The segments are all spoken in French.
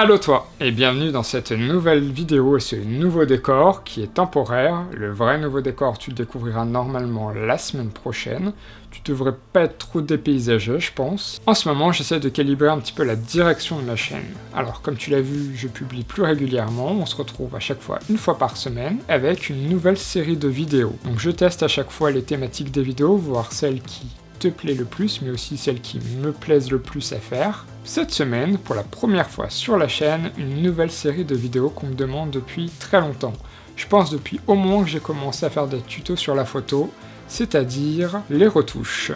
Allo toi, et bienvenue dans cette nouvelle vidéo et ce nouveau décor qui est temporaire. Le vrai nouveau décor, tu le découvriras normalement la semaine prochaine. Tu devrais pas être trop dépaysagé, je pense. En ce moment, j'essaie de calibrer un petit peu la direction de la chaîne. Alors, comme tu l'as vu, je publie plus régulièrement. On se retrouve à chaque fois une fois par semaine avec une nouvelle série de vidéos. Donc je teste à chaque fois les thématiques des vidéos, voir celles qui te plaît le plus, mais aussi celles qui me plaisent le plus à faire. Cette semaine, pour la première fois sur la chaîne, une nouvelle série de vidéos qu'on me demande depuis très longtemps. Je pense depuis au moins que j'ai commencé à faire des tutos sur la photo, c'est-à-dire les retouches.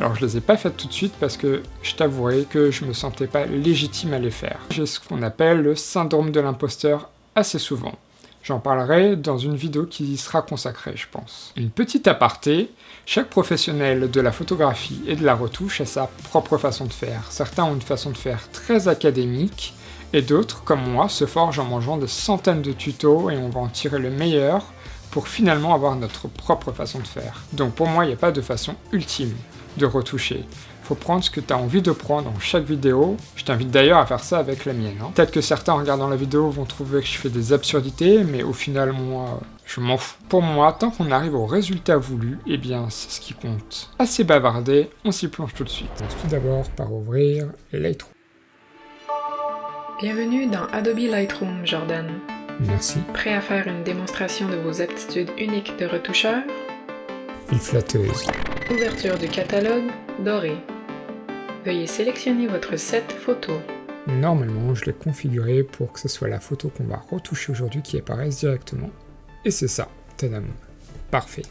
Alors je les ai pas faites tout de suite parce que je t'avouerai que je me sentais pas légitime à les faire. J'ai ce qu'on appelle le syndrome de l'imposteur assez souvent. J'en parlerai dans une vidéo qui y sera consacrée, je pense. Une petite aparté, chaque professionnel de la photographie et de la retouche a sa propre façon de faire. Certains ont une façon de faire très académique, et d'autres, comme moi, se forgent en mangeant des centaines de tutos et on va en tirer le meilleur pour finalement avoir notre propre façon de faire. Donc pour moi, il n'y a pas de façon ultime de retoucher faut prendre ce que tu as envie de prendre dans chaque vidéo. Je t'invite d'ailleurs à faire ça avec la mienne. Hein. Peut-être que certains en regardant la vidéo vont trouver que je fais des absurdités, mais au final, moi, je m'en fous. Pour moi, tant qu'on arrive au résultat voulu, eh bien, c'est ce qui compte. Assez bavardé, on s'y plonge tout de suite. Tout d'abord par ouvrir Lightroom. Bienvenue dans Adobe Lightroom, Jordan. Merci. Prêt à faire une démonstration de vos aptitudes uniques de retoucheur? Une flatteuse. Ouverture du catalogue, doré. Veuillez sélectionner votre set photo. Normalement, je l'ai configuré pour que ce soit la photo qu'on va retoucher aujourd'hui qui apparaisse directement. Et c'est ça, tadam. Parfait.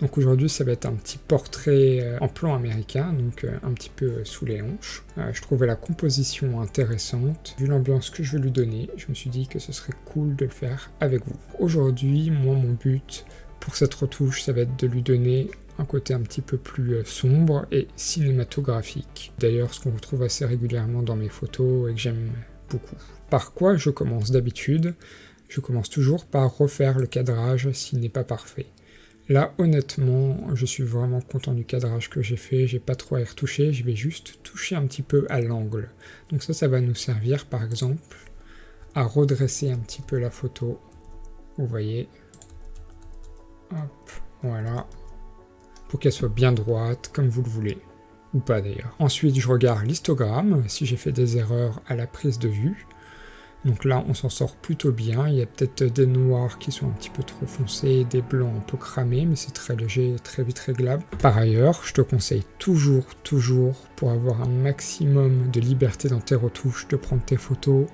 Donc aujourd'hui, ça va être un petit portrait euh, en plan américain, donc euh, un petit peu euh, sous les hanches. je trouvais la composition intéressante. Vu l'ambiance que je vais lui donner, je me suis dit que ce serait cool de le faire avec vous. Aujourd'hui, moi, mon but pour cette retouche, ça va être de lui donner un côté un petit peu plus euh, sombre et cinématographique. D'ailleurs, ce qu'on retrouve assez régulièrement dans mes photos et que j'aime beaucoup. Par quoi je commence d'habitude? Je commence toujours par refaire le cadrage s'il n'est pas parfait. Là, honnêtement, je suis vraiment content du cadrage que j'ai fait, j'ai pas trop à y retoucher, je vais juste toucher un petit peu à l'angle. Donc ça, ça va nous servir, par exemple, à redresser un petit peu la photo. Vous voyez? Hop, voilà pour qu'elle soit bien droite, comme vous le voulez. Ou pas d'ailleurs. Ensuite, je regarde l'histogramme, si j'ai fait des erreurs à la prise de vue. Donc là, on s'en sort plutôt bien. Il y a peut-être des noirs qui sont un petit peu trop foncés, des blancs un peu cramés, mais c'est très léger et très vite réglable. Par ailleurs, je te conseille toujours, toujours, pour avoir un maximum de liberté dans tes retouches, de prendre tes photos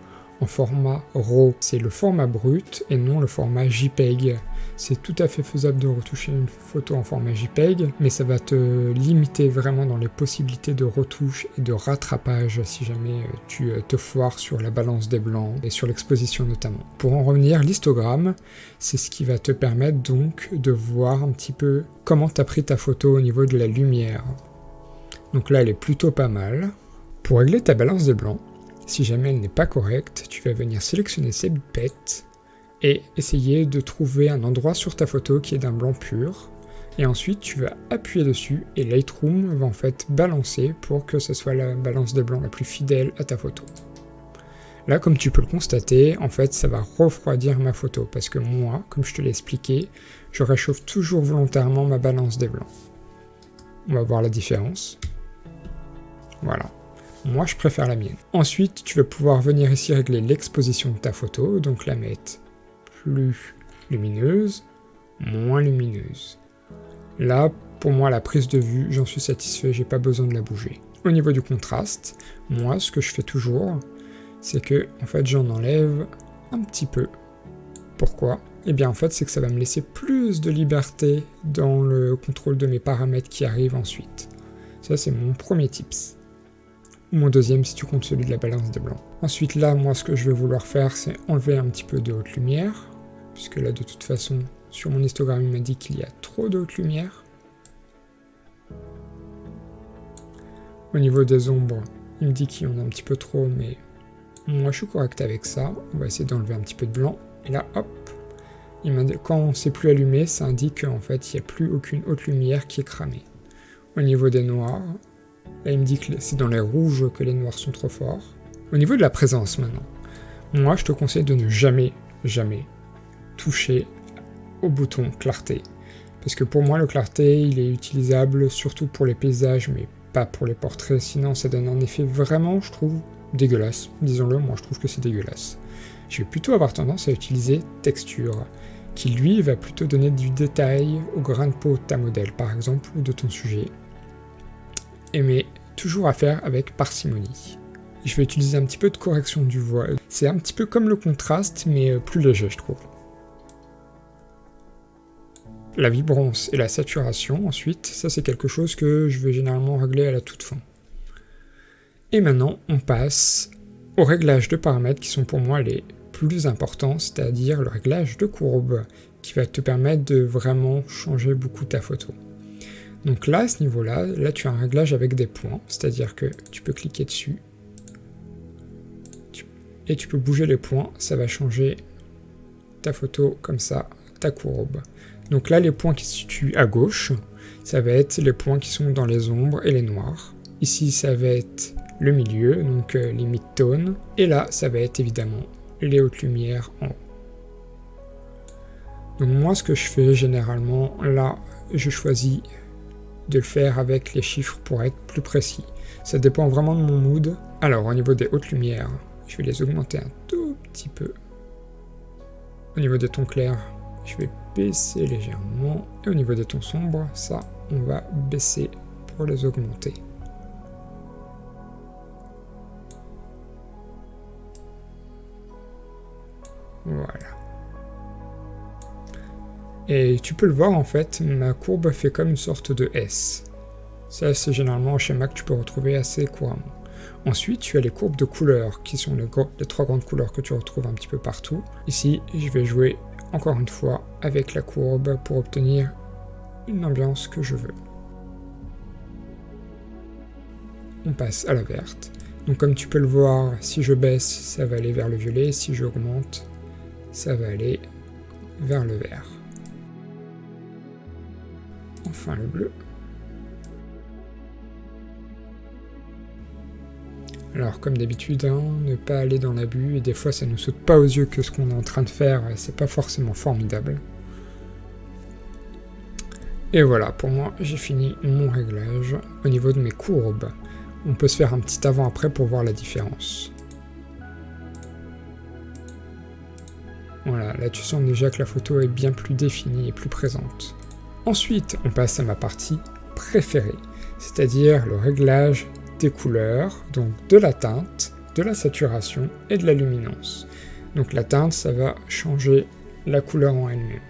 format RAW. C'est le format brut et non le format JPEG. C'est tout à fait faisable de retoucher une photo en format JPEG, mais ça va te limiter vraiment dans les possibilités de retouche et de rattrapage si jamais euh, tu euh, te foires sur la balance des blancs et sur l'exposition notamment. Pour en revenir, l'histogramme, c'est ce qui va te permettre donc de voir un petit peu comment tu as pris ta photo au niveau de la lumière. Donc là, elle est plutôt pas mal. Pour régler ta balance des blancs, si jamais elle n'est pas correcte, tu vas venir sélectionner cette bête et essayer de trouver un endroit sur ta photo qui est d'un blanc pur. Et ensuite, tu vas appuyer dessus et Lightroom va en fait balancer pour que ce soit la balance de blanc la plus fidèle à ta photo. Là, comme tu peux le constater, en fait, ça va refroidir ma photo parce que moi, comme je te l'ai expliqué, je réchauffe toujours volontairement ma balance des blancs. On va voir la différence. Voilà. Moi, je préfère la mienne. Ensuite, tu vas pouvoir venir ici régler l'exposition de ta photo, donc la mettre plus lumineuse, moins lumineuse. Là, pour moi, la prise de vue, j'en suis satisfait, j'ai pas besoin de la bouger. Au niveau du contraste, moi, ce que je fais toujours, c'est que, en fait, j'en enlève un petit peu. Pourquoi? Eh bien, en fait, c'est que ça va me laisser plus de liberté dans le contrôle de mes paramètres qui arrivent ensuite. Ça, c'est mon premier tips. Mon deuxième, si tu comptes celui de la balance des blancs. Ensuite, là, moi, ce que je vais vouloir faire, c'est enlever un petit peu de haute lumière puisque là de toute façon sur mon histogramme il m'a dit qu'il y a trop de haute lumière. Au niveau des ombres, il me dit qu'il y en a un petit peu trop, mais moi je suis correct avec ça. On va essayer d'enlever un petit peu de blanc. Et là, hop, il quand c'est plus allumé, ça indique qu'en fait il n'y a plus aucune haute lumière qui est cramée. Au niveau des noirs, là il me dit que c'est dans les rouges que les noirs sont trop forts. Au niveau de la présence maintenant, moi je te conseille de ne jamais, jamais toucher au bouton clarté. Parce que pour moi le clarté il est utilisable surtout pour les paysages mais pas pour les portraits, sinon ça donne un effet vraiment je trouve dégueulasse. Disons-le, moi je trouve que c'est dégueulasse. Je vais plutôt avoir tendance à utiliser texture, qui lui va plutôt donner du détail au grain de peau de ta modèle par exemple ou de ton sujet. Mais toujours à faire avec parcimonie. Je vais utiliser un petit peu de correction du voile. C'est un petit peu comme le contraste, mais euh, plus léger, je trouve. La vibrance et la saturation, ensuite, ça c'est quelque chose que je vais généralement régler à la toute fin. Et maintenant, on passe aux réglages de paramètres qui sont pour moi les plus importants, c'est-à-dire le réglage de courbe, qui va te permettre de vraiment changer beaucoup ta photo. Donc là, à ce niveau-là, là tu as un réglage avec des points, c'est-à-dire que tu peux cliquer dessus, et tu peux bouger les points, ça va changer ta photo comme ça, ta courbe. Donc là, les points qui se situent à gauche, ça va être les points qui sont dans les ombres et les noirs. Ici, ça va être le milieu, donc euh, les mid-tones. Et là, ça va être évidemment les hautes lumières en haut. Donc moi, ce que je fais généralement, là, je choisis de le faire avec les chiffres pour être plus précis. Ça dépend vraiment de mon mood. Alors, au niveau des hautes lumières, je vais les augmenter un tout petit peu. Au niveau des tons clairs, je vais baisser légèrement. Et au niveau des tons sombres, ça, on va baisser pour les augmenter. Voilà. Et tu peux le voir en fait, ma courbe fait comme une sorte de S. Ça c'est généralement un schéma que tu peux retrouver assez couramment. Ensuite, tu as les courbes de couleurs, qui sont les, trois grandes couleurs que tu retrouves un petit peu partout. Ici, je vais jouer encore une fois avec la courbe pour obtenir une ambiance que je veux. On passe à la verte. Donc comme tu peux le voir, si je baisse, ça va aller vers le violet, si j'augmente, ça va aller vers le vert. Enfin le bleu. Alors comme d'habitude, hein, ne pas aller dans l'abus, et des fois ça ne saute pas aux yeux que ce qu'on est en train de faire, c'est pas forcément formidable. Et voilà, pour moi j'ai fini mon réglage au niveau de mes courbes. On peut se faire un petit avant-après pour voir la différence. Voilà, là tu sens déjà que la photo est bien plus définie et plus présente. Ensuite, on passe à ma partie préférée, c'est-à-dire le réglage des couleurs, donc de la teinte, de la saturation et de la luminance. Donc la teinte, ça va changer la couleur en elle-même.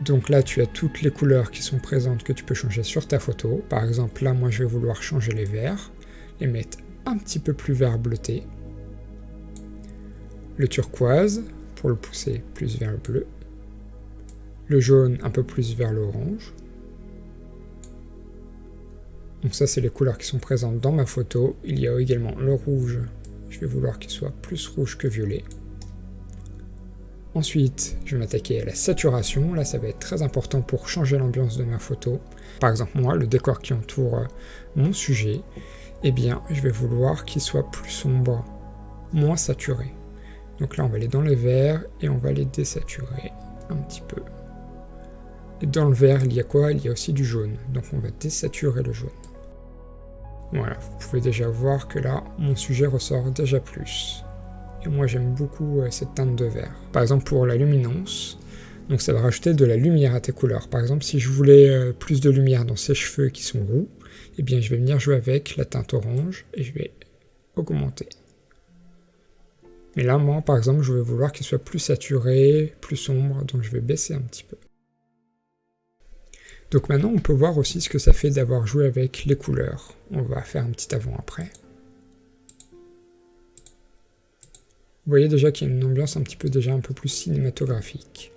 Donc là, tu as toutes les couleurs qui sont présentes que tu peux changer sur ta photo. Par exemple, là, moi, je vais vouloir changer les verts, les mettre un petit peu plus vert bleuté. Le turquoise, pour le pousser plus vers le bleu. Le jaune un peu plus vers l'orange. Donc ça, c'est les couleurs qui sont présentes dans ma photo. Il y a également le rouge. Je vais vouloir qu'il soit plus rouge que violet. Ensuite, je vais m'attaquer à la saturation. Là, ça va être très important pour changer l'ambiance de ma photo. Par exemple, moi, le décor qui entoure mon sujet, eh bien, je vais vouloir qu'il soit plus sombre, moins saturé. Donc là, on va aller dans le vert et on va les désaturer un petit peu. Et dans le vert, il y a quoi? Il y a aussi du jaune. Donc on va désaturer le jaune. Voilà, vous pouvez déjà voir que là, mon sujet ressort déjà plus. Et moi, j'aime beaucoup euh, cette teinte de vert. Par exemple, pour la luminance, donc ça va rajouter de la lumière à tes couleurs. Par exemple, si je voulais euh, plus de lumière dans ses cheveux qui sont roux, eh bien, je vais venir jouer avec la teinte orange et je vais augmenter. Mais là, moi, par exemple, je vais vouloir qu'il soit plus saturé, plus sombre, donc je vais baisser un petit peu. Donc maintenant, on peut voir aussi ce que ça fait d'avoir joué avec les couleurs. On va faire un petit avant-après. Vous voyez déjà qu'il y a une ambiance un petit peu déjà un peu plus cinématographique.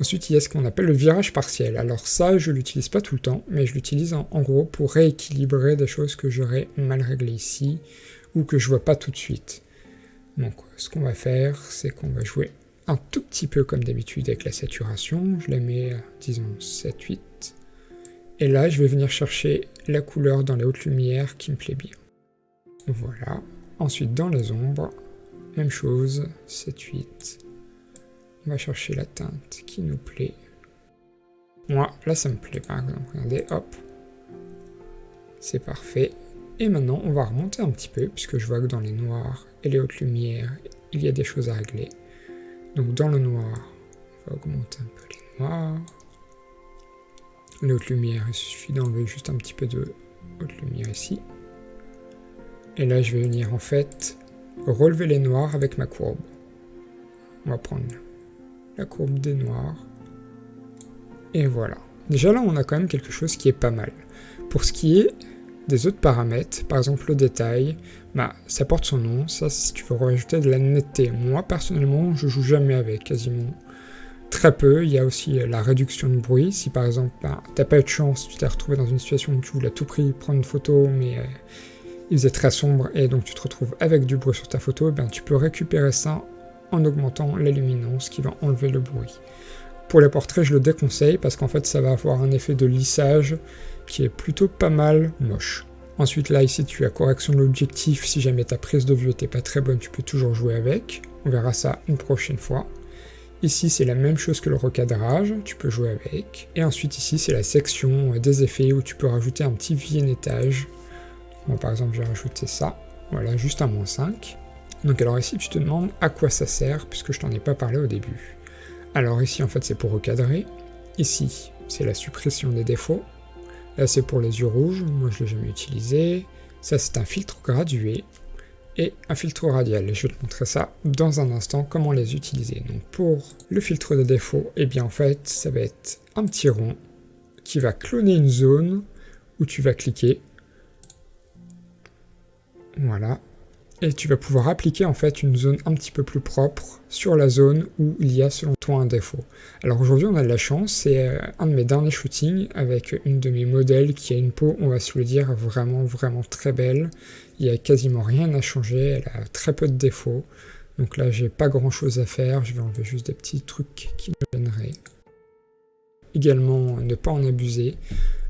Ensuite, il y a ce qu'on appelle le virage partiel. Alors ça, je l'utilise pas tout le temps, mais je l'utilise en, gros pour rééquilibrer des choses que j'aurais mal réglées ici, ou que je vois pas tout de suite. Donc ce qu'on va faire, c'est qu'on va jouer un tout petit peu comme d'habitude avec la saturation. Je la mets, disons, 7-8. Et là, je vais venir chercher la couleur dans les hautes lumières qui me plaît bien. Voilà. Ensuite, dans les ombres, même chose, 7, 8. On va chercher la teinte qui nous plaît. Moi, là ça me plaît par exemple, regardez, hop. C'est parfait. Et maintenant, on va remonter un petit peu, puisque je vois que dans les noirs et les hautes lumières, il y a des choses à régler. Donc dans le noir, on va augmenter un peu les noirs. Les hautes lumières, il suffit d'enlever juste un petit peu de haute lumière ici. Et là, je vais venir en fait relever les noirs avec ma courbe. On va prendre la courbe des noirs. Et voilà. Déjà là, on a quand même quelque chose qui est pas mal. Pour ce qui est des autres paramètres, par exemple le détail, bah, ça porte son nom, ça si tu veux rajouter de la netteté. Moi personnellement, je joue jamais avec, quasiment très peu. Il y a aussi la réduction de bruit, si par exemple bah, t'as pas eu de chance, tu t'es retrouvé dans une situation où tu voulais à tout prix prendre une photo, mais euh, il faisait très sombre et donc tu te retrouves avec du bruit sur ta photo, ben, tu peux récupérer ça en augmentant la luminance qui va enlever le bruit. Pour les portraits, je le déconseille parce qu'en fait ça va avoir un effet de lissage qui est plutôt pas mal moche. Ensuite là ici tu as correction de l'objectif, si jamais ta prise de vue n'était pas très bonne tu peux toujours jouer avec, on verra ça une prochaine fois. Ici c'est la même chose que le recadrage, tu peux jouer avec. Et ensuite ici c'est la section des effets où tu peux rajouter un petit vignettage. Moi par exemple j'ai rajouté ça, voilà juste un moins 5. Donc alors ici tu te demandes à quoi ça sert puisque je t'en ai pas parlé au début. Alors ici en fait c'est pour recadrer, ici c'est la suppression des défauts, Là, c'est pour les yeux rouges, moi je ne l'ai jamais utilisé. Ça, c'est un filtre gradué et un filtre radial. je vais te montrer ça dans un instant, comment les utiliser. Donc pour le filtre de défaut, eh bien en fait, ça va être un petit rond qui va cloner une zone où tu vas cliquer. Voilà, et tu vas pouvoir appliquer en fait une zone un petit peu plus propre sur la zone où il y a selon toi un défaut. Alors aujourd'hui on a de la chance, c'est euh, un de mes derniers shootings avec une de mes modèles qui a une peau, on va se le dire, vraiment vraiment très belle. Il n'y a quasiment rien à changer, elle a très peu de défauts. Donc là j'ai pas grand chose à faire, je vais enlever juste des petits trucs qui me. Également ne pas en abuser.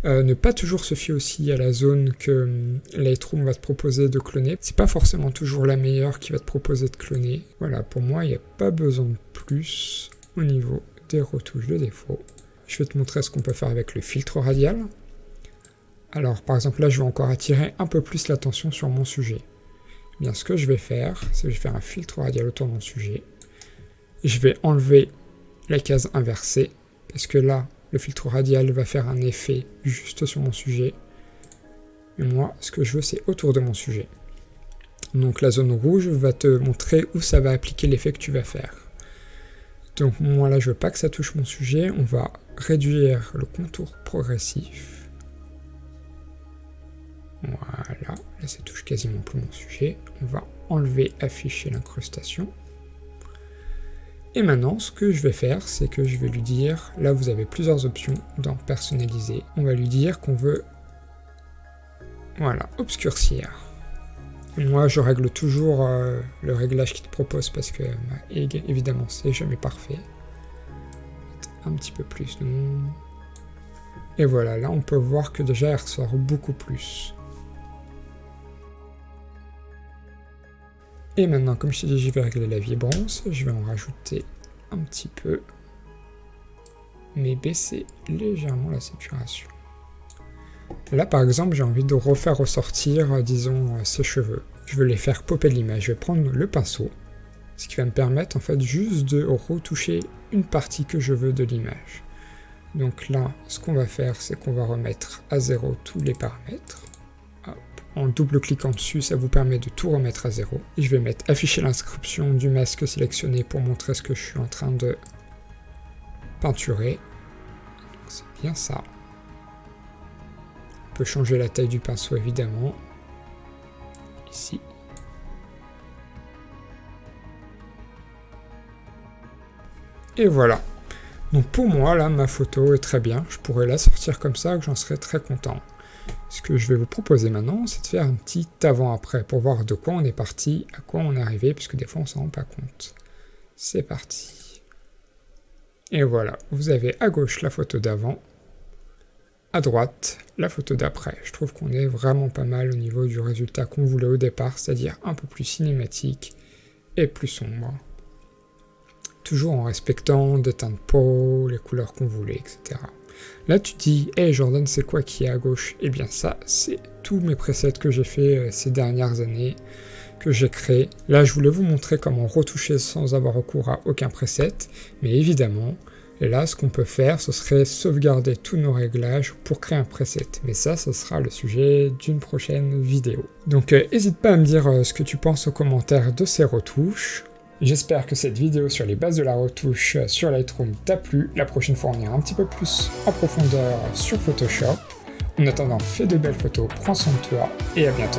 Euh, ne pas toujours se fier aussi à la zone que euh, Lightroom va te proposer de cloner. C'est pas forcément toujours la meilleure qui va te proposer de cloner. Voilà, pour moi, il n'y a pas besoin de plus au niveau des retouches de défaut. Je vais te montrer ce qu'on peut faire avec le filtre radial. Alors, par exemple, là, je vais encore attirer un peu plus l'attention sur mon sujet. Eh bien, ce que je vais faire, c'est que je vais faire un filtre radial autour de mon sujet. Je vais enlever la case inversée, parce que là, le filtre radial va faire un effet juste sur mon sujet. Et moi, ce que je veux, c'est autour de mon sujet. Donc la zone rouge va te montrer où ça va appliquer l'effet que tu vas faire. Donc moi là, je veux pas que ça touche mon sujet. On va réduire le contour progressif. Voilà, là ça touche quasiment plus mon sujet. On va enlever afficher l'incrustation. Et maintenant, ce que je vais faire, c'est que je vais lui dire, là vous avez plusieurs options dans personnaliser, on va lui dire qu'on veut, voilà, obscurcir. moi, je règle toujours euh, le réglage qu'il te propose parce que, bah, évidemment, c'est jamais parfait. Un petit peu plus, Et voilà, là on peut voir que déjà elle ressort beaucoup plus. Et maintenant, comme je t'ai dit, je vais régler la vibrance. Je vais en rajouter un petit peu. Mais baisser légèrement la saturation. Là, par exemple, j'ai envie de refaire ressortir, euh, disons, euh, ses cheveux. Je veux les faire popper l'image. Je vais prendre le pinceau, ce qui va me permettre, en fait, juste de retoucher une partie que je veux de l'image. Donc là, ce qu'on va faire, c'est qu'on va remettre à zéro tous les paramètres. En double-cliquant dessus, ça vous permet de tout remettre à zéro. je vais mettre afficher l'inscription du masque sélectionné pour montrer ce que je suis en train de peinturer. C'est bien ça. On peut changer la taille du pinceau évidemment. Ici. Et voilà. Donc pour moi, là, ma photo est très bien. Je pourrais la sortir comme ça, j'en serais très content. Ce que je vais vous proposer maintenant, c'est de faire un petit avant-après pour voir de quoi on est parti, à quoi on est arrivé, puisque des fois on s'en rend pas compte. C'est parti. Et voilà, vous avez à gauche la photo d'avant, à droite la photo d'après. Je trouve qu'on est vraiment pas mal au niveau du résultat qu'on voulait au départ, c'est-à-dire un peu plus cinématique et plus sombre. Toujours en respectant des teintes de peau, les couleurs qu'on voulait, etc. Là tu dis, hey Jordan c'est quoi qui est à gauche? Eh bien ça, c'est tous mes presets que j'ai fait euh, ces dernières années, que j'ai créé. Là je voulais vous montrer comment retoucher sans avoir recours à aucun preset, mais évidemment, là ce qu'on peut faire ce serait sauvegarder tous nos réglages pour créer un preset. Mais ça, ce sera le sujet d'une prochaine vidéo. Donc n'hésite pas à me dire ce que tu penses aux commentaires de ces retouches. J'espère que cette vidéo sur les bases de la retouche sur Lightroom t'a plu. La prochaine fois, on ira un petit peu plus en profondeur sur Photoshop. En attendant, fais de belles photos, prends soin de toi et à bientôt.